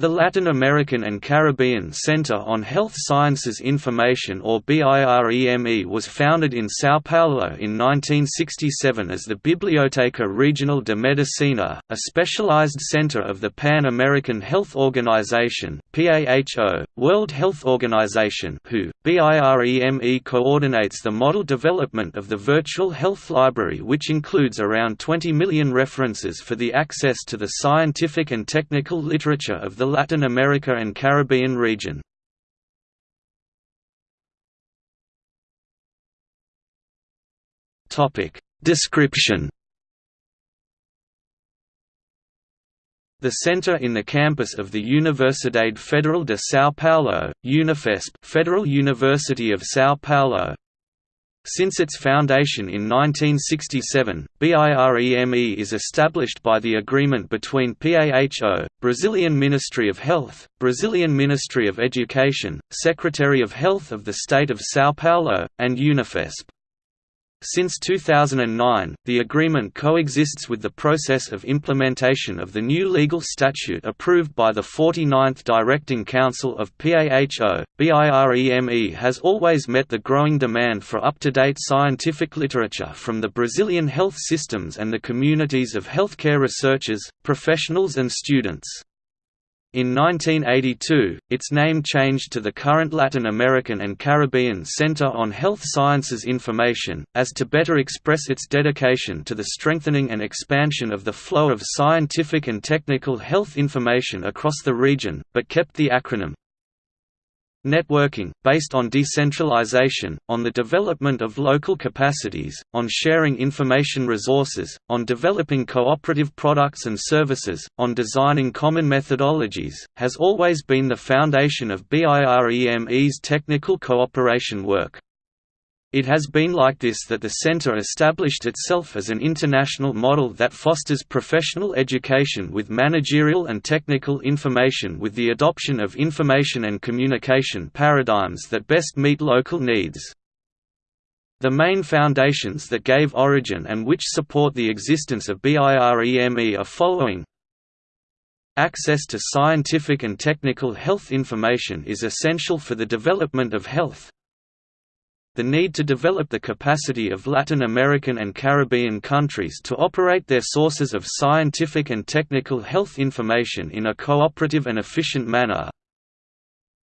The Latin American and Caribbean Center on Health Sciences Information or BIREME was founded in São Paulo in 1967 as the Biblioteca Regional de Medicina, a specialized center of the Pan-American Health Organization PAHO, World Health Organization WHO. BIREME coordinates the model development of the Virtual Health Library which includes around 20 million references for the access to the scientific and technical literature of the Latin America and Caribbean region. Description. The center in the campus of the Universidade Federal de São Paulo, Unifesp Federal University of São Paulo, since its foundation in 1967, BIREME is established by the agreement between PAHO, Brazilian Ministry of Health, Brazilian Ministry of Education, Secretary of Health of the State of São Paulo, and Unifesp. Since 2009, the agreement coexists with the process of implementation of the new legal statute approved by the 49th Directing Council of PAHO. BIREME has always met the growing demand for up-to-date scientific literature from the Brazilian health systems and the communities of healthcare researchers, professionals and students. In 1982, its name changed to the current Latin American and Caribbean Center on Health Sciences Information, as to better express its dedication to the strengthening and expansion of the flow of scientific and technical health information across the region, but kept the acronym Networking, based on decentralization, on the development of local capacities, on sharing information resources, on developing cooperative products and services, on designing common methodologies, has always been the foundation of BIREME's technical cooperation work. It has been like this that the Center established itself as an international model that fosters professional education with managerial and technical information with the adoption of information and communication paradigms that best meet local needs. The main foundations that gave origin and which support the existence of BIREME are following Access to scientific and technical health information is essential for the development of health, the need to develop the capacity of Latin American and Caribbean countries to operate their sources of scientific and technical health information in a cooperative and efficient manner,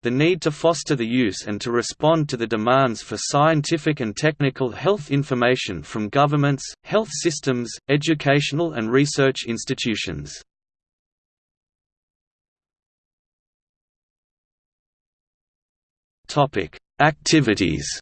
the need to foster the use and to respond to the demands for scientific and technical health information from governments, health systems, educational and research institutions. Activities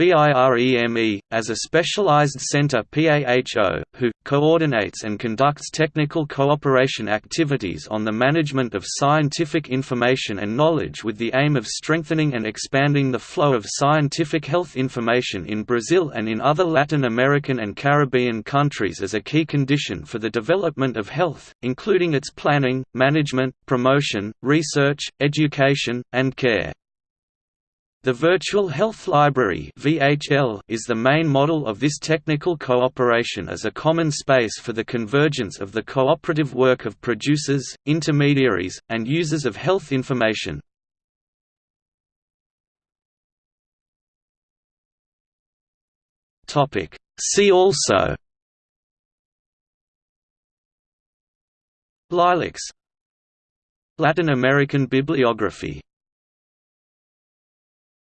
BIREME, as a specialized center PAHO, who, coordinates and conducts technical cooperation activities on the management of scientific information and knowledge with the aim of strengthening and expanding the flow of scientific health information in Brazil and in other Latin American and Caribbean countries as a key condition for the development of health, including its planning, management, promotion, research, education, and care. The Virtual Health Library is the main model of this technical cooperation as a common space for the convergence of the cooperative work of producers, intermediaries, and users of health information. See also LILACs Latin American bibliography